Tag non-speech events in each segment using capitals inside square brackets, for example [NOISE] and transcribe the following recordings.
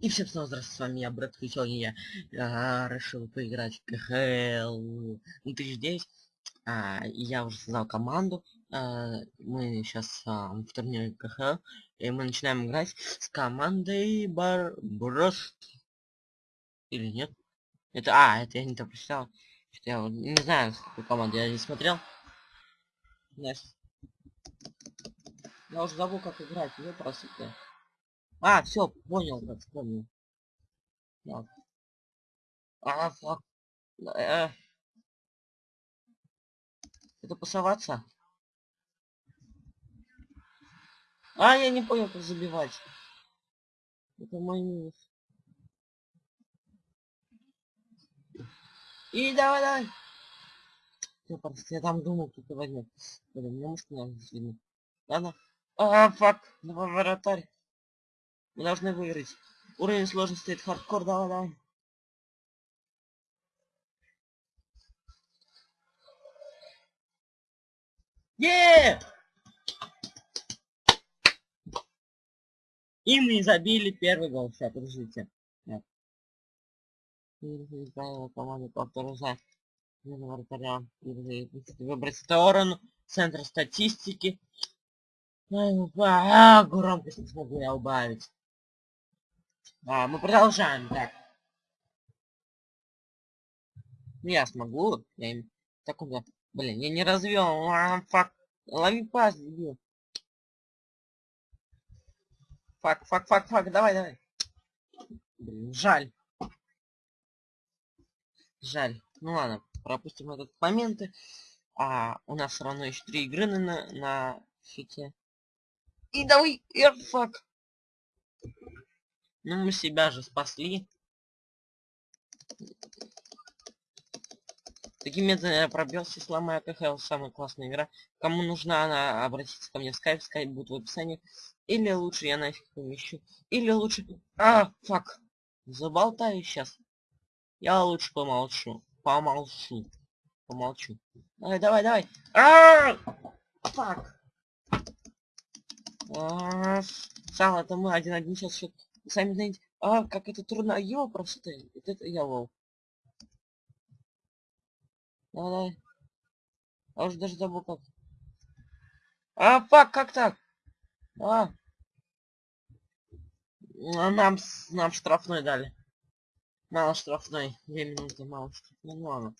И всем снова здравствуйте, с вами я, Брэд, и я а, решил поиграть в КХЛ 2009. А, и я уже создал команду. А, мы сейчас а, в турнире КХЛ. И мы начинаем играть с командой Бар... Или нет? Это... А, это я не то прочитал. Я не знаю, какую команду я не смотрел. Значит. Я уже забыл, как играть. Ну, просто... А, все, понял, как вспомнил. Так. А, фак. Э. Это пасоваться? А, я не понял, как забивать. Это мой минус. И давай, давай. Я, просто, я там думал, кто-то возьмет. Блин, мне может надо видно. Ладно. А, fuck. Давай, вратарь. Мы должны выиграть. Уровень сложности это хардкор, давай, давай. Yeah! И мы забили первый гол. Сейчас, подождите. Нет. Правила команды повторяя вратаря. Выбрать сторону. Центр статистики. А, громкость не смогу я убавить. А, мы продолжаем, так. Я смогу. Я им... Так он, блин, я не развел. А, фак. Лови пас, дебил. Фак, фак, фак, фак, давай, давай. Блин, жаль. Жаль. Ну ладно, пропустим этот момент. А у нас все равно еще три игры на, на фите. И давай, фак. Ну, мы себя же спасли. Таким методом я пробился, сломаю КХЛ, самая классная игра. Кому нужна она, обратиться ко мне в скайп, скайп будет в описании. Или лучше я нафиг помещу. Или лучше... А, фак. Заболтаю сейчас. Я лучше помолчу. Помолчу. Помолчу. Давай, давай, давай. А, фак. Сало, это мы один-один сейчас счет сами знаете, а, как это трудно, а его просто, вот это я лол. Давай, давай. А уже даже забыл как. А, fuck, как так? А. а нам, нам штрафной дали. Мало штрафной. Две минуты, малый штрафной. Ну ладно.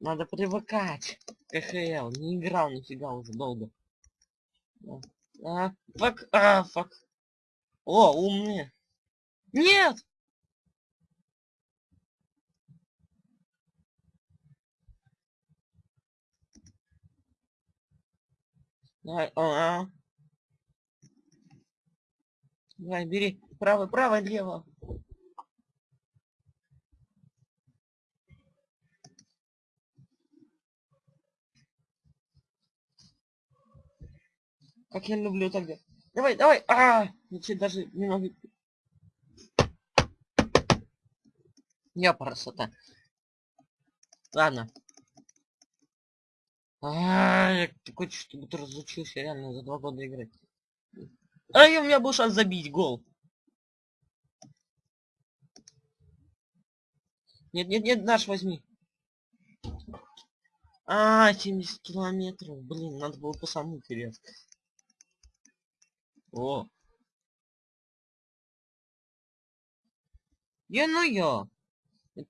Надо привыкать. КХЛ. Не играл нифига уже долго. А, fuck, а, fuck. О, умные. Нет! Давай, а, -а. Давай, бери. Правый, правый, лево. Как я люблю тогда. Давай, давай. А, -а, -а! я даже не Я красота. Ладно. А, я такой, чтобы ты разучился реально за два года играть. А и у меня был шанс забить гол. Нет, нет, нет, наш возьми. А, 70 километров. Блин, надо было по самому вперед. О. Я ну я.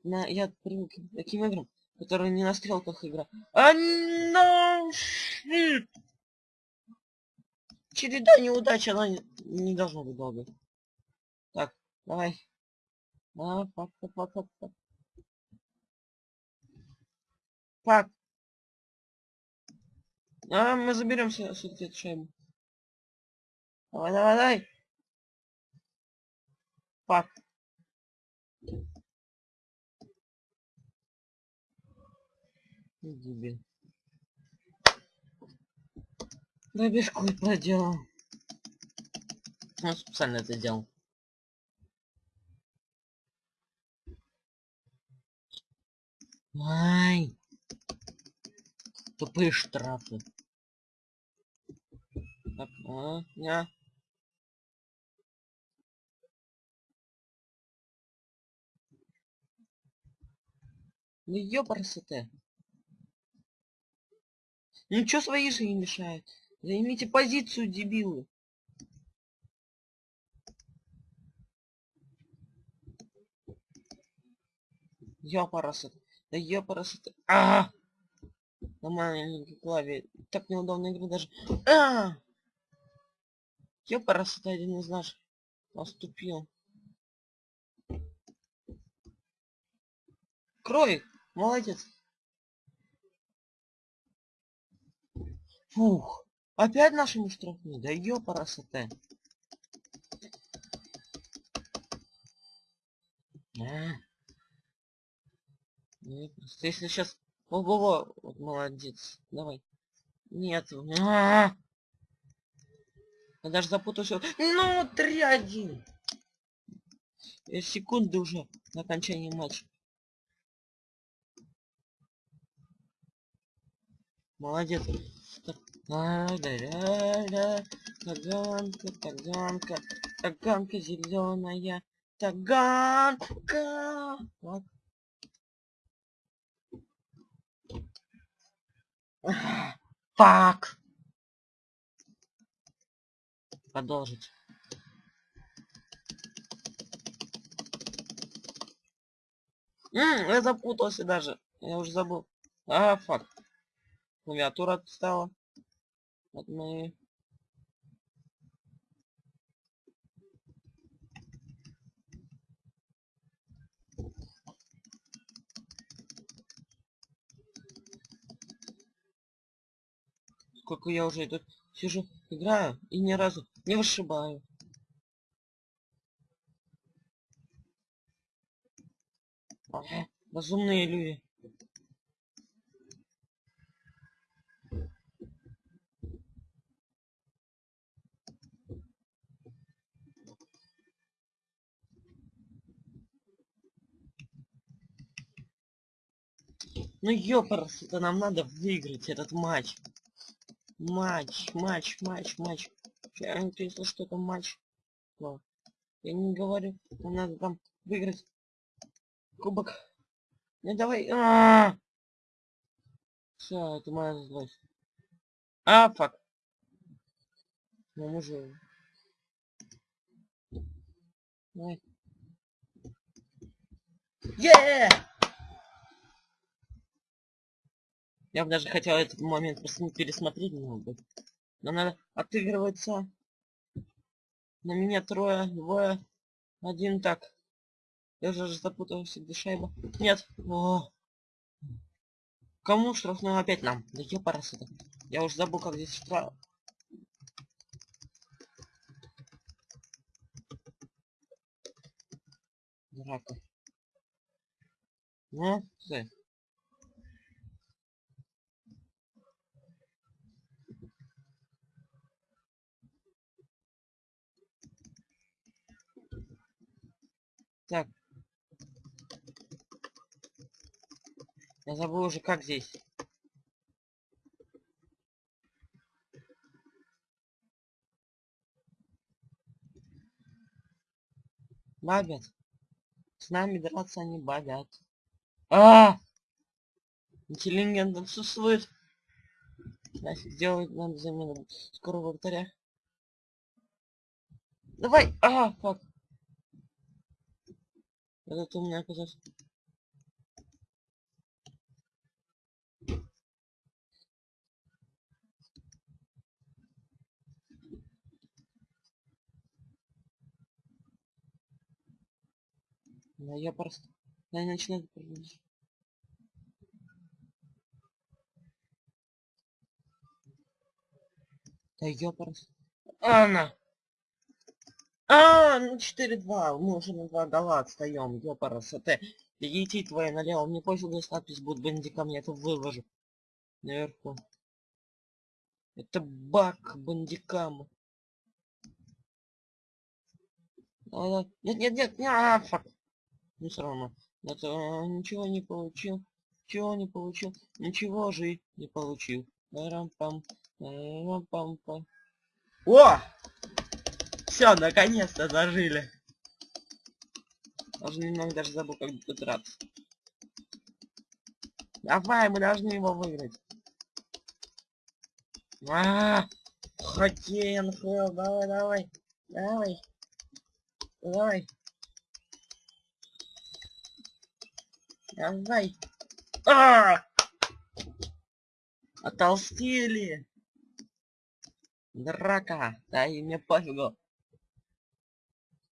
На, я привык к таким играм, которые не на стрелках игра. А, no, shit. Череда неудач, она не, не должна быть долгой. Так, давай. А, пак, пак, пак, пак, пак. Пак. А, мы заберем все-таки эту шайбу. Давай, давай, давай. Пак. Ты дебил. Да бешку проделал. Он специально это делал. Ай! Тупые штрафы. Так, а, я. Ну ёпарсы ты. Ну чё свои же не мешают? Займите позицию, дебилы. Ёпарасоте. Да ёпарасоте. А! На маленькой клаве. Так неудобно играть даже. А! Ёпарасоте один из наших поступил. Крой! Молодец! Фух! Опять нашему штрафные? Да ёпарасоте! А. Просто если сейчас... Ого-го! Вот молодец. Давай. Нет. А! Я даже запутался. Ну, 3-1. Секунды уже на окончании матча. Молодец. Таганка, таганка, таганка зеленая, таганка. Вот. Фак. Продолжить. М я запутался даже. Я уже забыл. А, фак. Клавиатура отстала. Вот мы... Сколько я уже тут сижу, играю и ни разу не вышибаю. Ага, разумные люди. Ну ёпарс, это нам надо выиграть этот матч. Матч, матч, матч, матч. Я не если что это матч. Но я не говорю, нам надо там выиграть кубок. Ну давай. А -а -а! Все, это моя злость. А, фак. Ну, мы же... Давай. Yeah! Я бы даже хотел этот момент пересмотреть немного. Но надо отыгрываться. На меня трое, двое, один так. Я уже запутался, где шайба. Нет. О. Кому штрафную опять нам? Да ёпарас это. Я уже забыл, как здесь штраф. Драка. Ну, стой. Так. Я забыл уже, как здесь. Бабят. С нами драться они бабят. А! -а, -а! Интеллигент отсутствует. Значит, сделать надо замену скорого вратаря. Давай! А, фак. Этот у меня оказался. Да я просто... Я начинаю... Да ёпарас. Анна! А, ну 4-2. Мы уже на 2 гола отстаем. Ёпарас, это... Идти твоя налево. Мне пофиг, если надпись будет бандикам, я это выложу. Наверху. Это баг бандикам. А, нет, нет, нет, нет, а, фак. Ну все равно. Это а, ничего не получил. Ничего не получил. Ничего же не получил. Рам-пам. Рам-пам-пам. О! Все, наконец-то зажили. Даже немного даже забыл, как тут драться. Давай, мы должны его выиграть. А, -а, -а хоккей, НХЛ, давай, давай, давай, давай. Давай. А! Отолстели. Драка. Да и мне пофигу.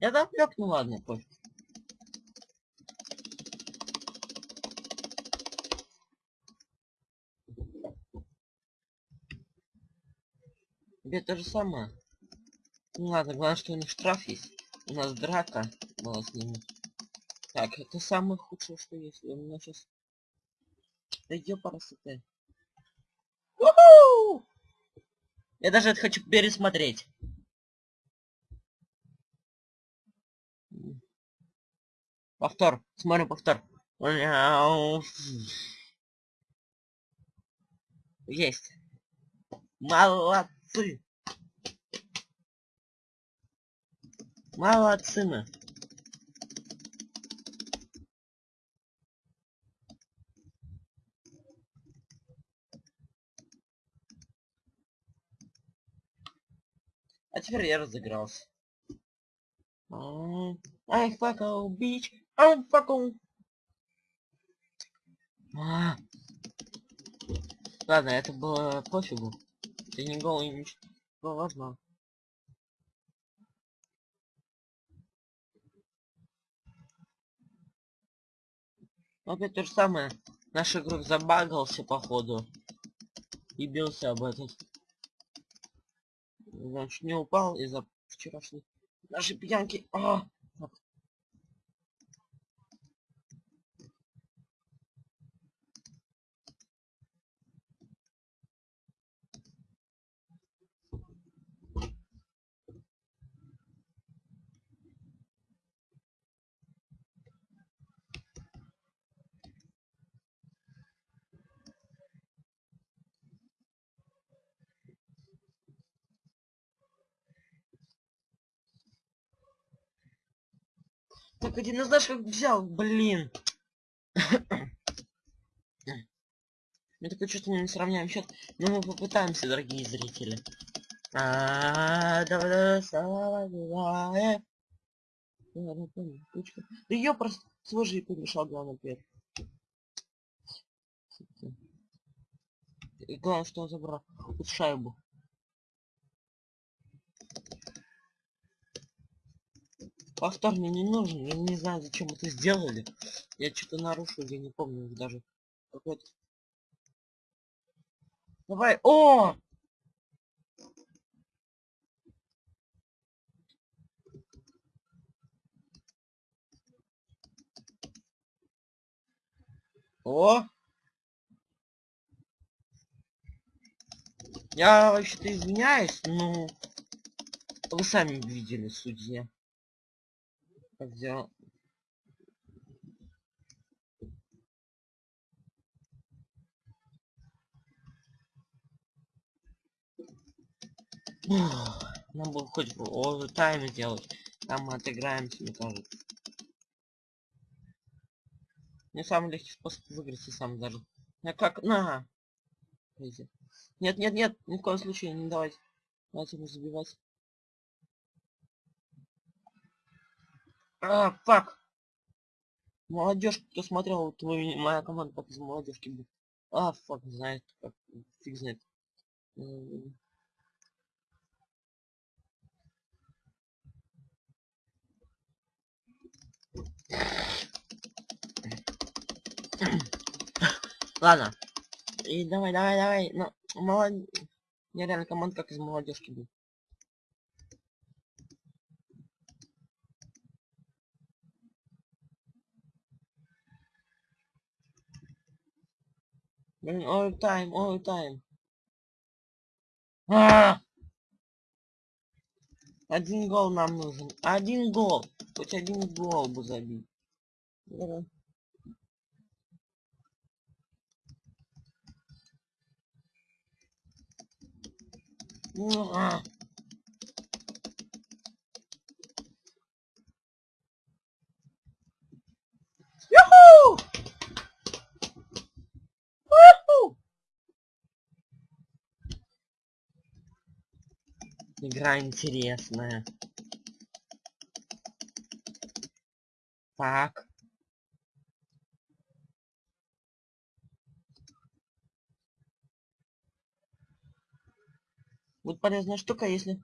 Я доплек, ну ладно, пофиг. Тебе то же самое. Ну ладно, главное, что у них штраф есть. У нас драка была с ними. Так, это самое худшее, что есть. У меня сейчас... Да ёпарасоте. Я даже это хочу пересмотреть. Повтор. Смотрим повтор. Есть. Молодцы. Молодцы мы. А теперь я разыгрался. Ай, факал, Ай, факал. А. Ладно, это было пофигу. Ты не голый, ничего важно. Опять то же самое. Наш игрок забагался, походу. И бился об этот. Значит, не упал из-за вчерашней нашей пьянки. А! Так один из наших взял, блин. Мне такое чувство, мы не сравняем счет. Но мы попытаемся, дорогие зрители. А, давай, давай. Да ее просто свой же и помешал, главное, первый. И главное, что он забрал шайбу. Повтор мне не нужен, я не знаю, зачем это сделали. Я что-то нарушил, я не помню даже. Какой-то... Давай, о! О! Я вообще-то извиняюсь, но вы сами видели, судья взял [SIGHS] нам бы хоть тайм сделать там мы отыграемся мне кажется. Не самый легкий способ выиграть сам даже я как на! Нет нет нет ни в коем случае не давайте. Давайте ему забивать А, фак. Молодежь, кто смотрел, твой, моя команда как из молодежки будет. А, фак, знает, как, фиг знает. Ладно. И давай, давай, давай. Ну, молод... Я реально команда как из молодежки будет. Блин, ой, тайм, ой, тайм. А! Один гол нам нужен. Один гол. Хоть один гол бы забить. Давай. Ну, а. Юху! Уху! Игра интересная. Так. Будет полезная штука, если...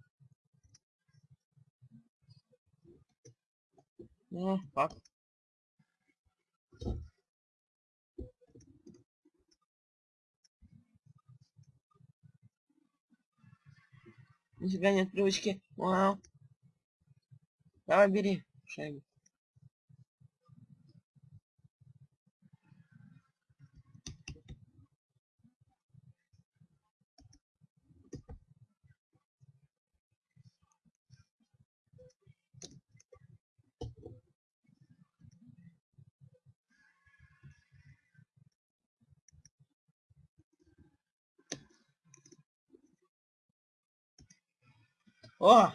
Ну, как? Нифига нет привычки. Вау. Давай бери шайбу. О!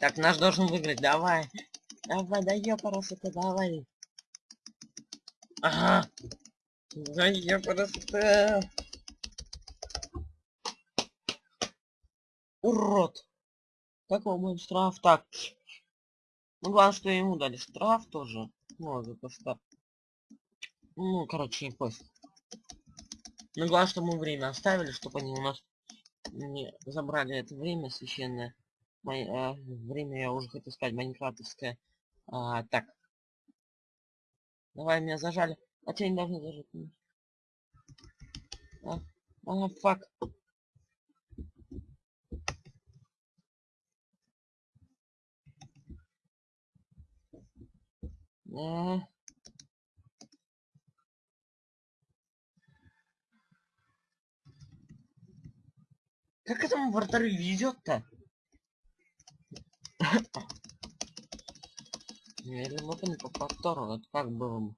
Так, наш должен выиграть, давай. Давай, да ёпарасоте, давай. Ага. Да ёпарасоте. Урод. Как его будет штраф? Так. Ну, главное, что ему дали штраф тоже. Ну, за то, что... Ну, короче, не пофиг. Ну, главное, что мы время оставили, чтобы они у нас не забрали это время священное. Май, а, время я уже хотел сказать майнкрафтовское. А, так. Давай, меня зажали. А тебя не должны зажать. А, а фак. А, Как этому вратарю везет-то? Я не могу не по повтору, это как было.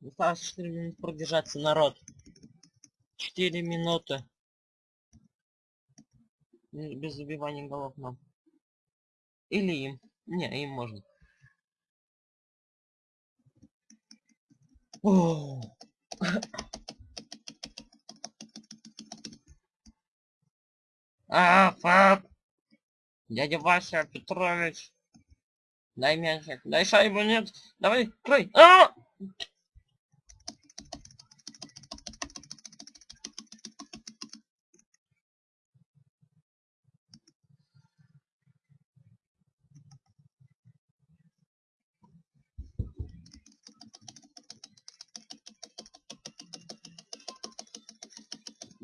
Осталось 4 минуты продержаться, народ. 4 минуты. Без забивания голов нам. Или им. Не, им можно. О! А, фак. Дядя Вася Петрович. Дай мячик. Дай шайбу, нет. Давай, крой. А!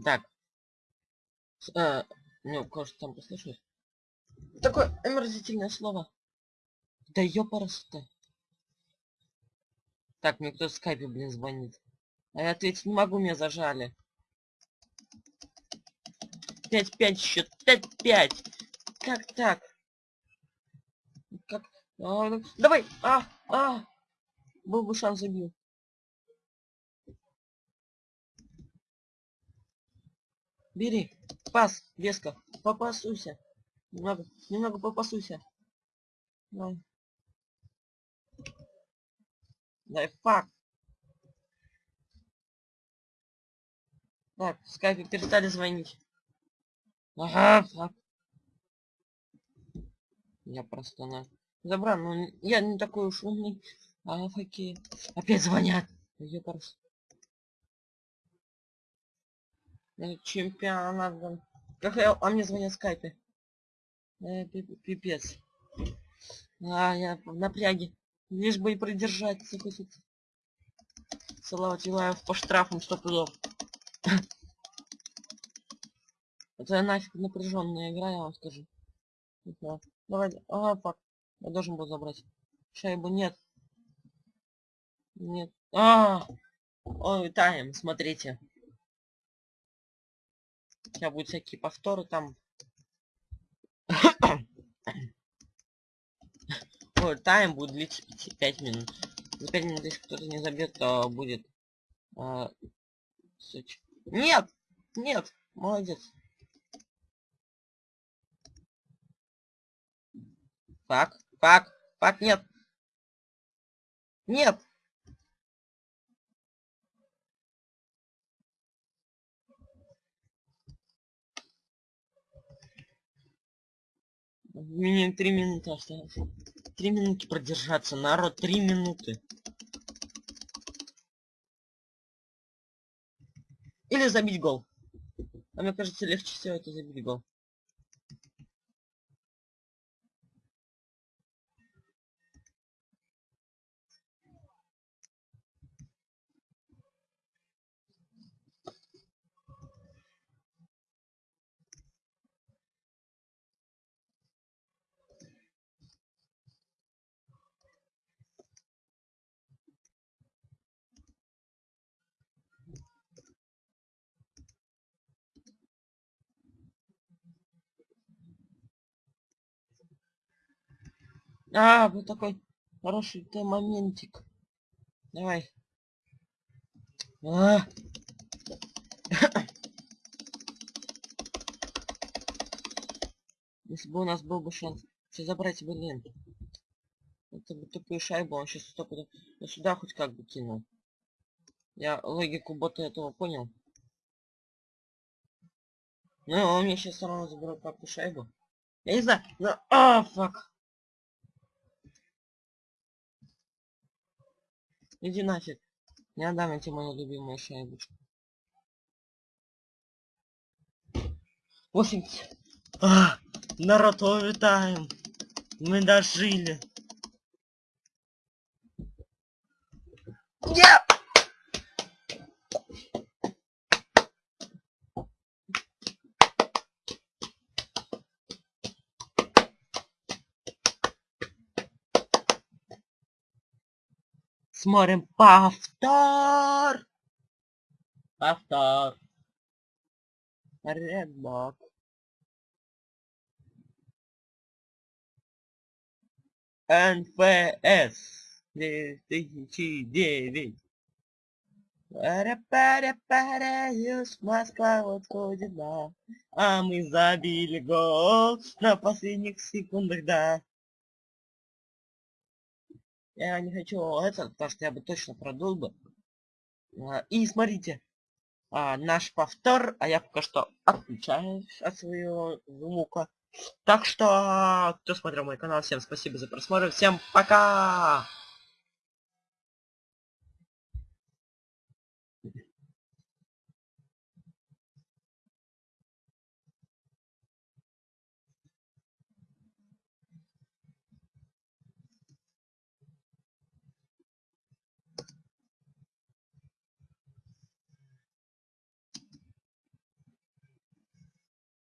Так. Э, ну, кое-что там послышалось. Такое омерзительное слово. Да ёпарас-то. Так, мне кто в скайпе, блин, звонит. А я ответить не могу, меня зажали. 5-5 счет, 5-5. Как так? Как? А, ну, давай! А! А! Был бы шанс забил. Бери. Пас, веска. Попасуйся. Немного, немного попасуйся. Дай. Дай, фак. Так, в скайпе перестали звонить. Ага, фак. Я просто на... Забрал, ну я не такой уж умный. А, факи. Опять звонят. Я Чемпионат. Как я... А мне звонят в скайпе. Э, пипец. А, я в напряге. Лишь бы и продержаться хоть. Салават Юлаев по штрафам сто пудов. [LAUGHS] Это нафиг напряженная игра, я вам скажу. Давай, ага, фак. Я должен был забрать. Шайбу нет. Нет. А, Ой, тайм, смотрите. Сейчас будут всякие повторы там. [COUGHS] Тайм будет длиться 5 минут. За 5 минут, если кто-то не забьет, то будет... А, Нет! Нет! Молодец. Фак, фак, фак, нет. Нет. Мне три минуты осталось. Три минуты продержаться. Народ, три минуты. Или забить гол. А мне кажется, легче всего это забить гол. А, вот такой хороший ты моментик. Давай. А. [COUGHS] Если бы у нас был бы шанс все забрать, блин. Это бы тупую шайбу, он сейчас стопудово ну, сюда хоть как бы кинул. Я логику бота этого понял. Ну, он мне сейчас все равно заберет папу шайбу. Я не знаю, но... А, фак. Иди нафиг. Не отдам тебе мою любимую шайбочку. 80. А, народ, овертайм. Мы дожили. Yeah! Смотрим повтор. Повтор. Редбок. НФС 2009. Пара-пара-пара, Москва вот ходит, да. А мы забили гол на последних секундах, да. Я не хочу это, потому что я бы точно продул бы. А, и смотрите, а, наш повтор, а я пока что отключаюсь от своего звука. Так что, кто смотрел мой канал, всем спасибо за просмотр, всем пока!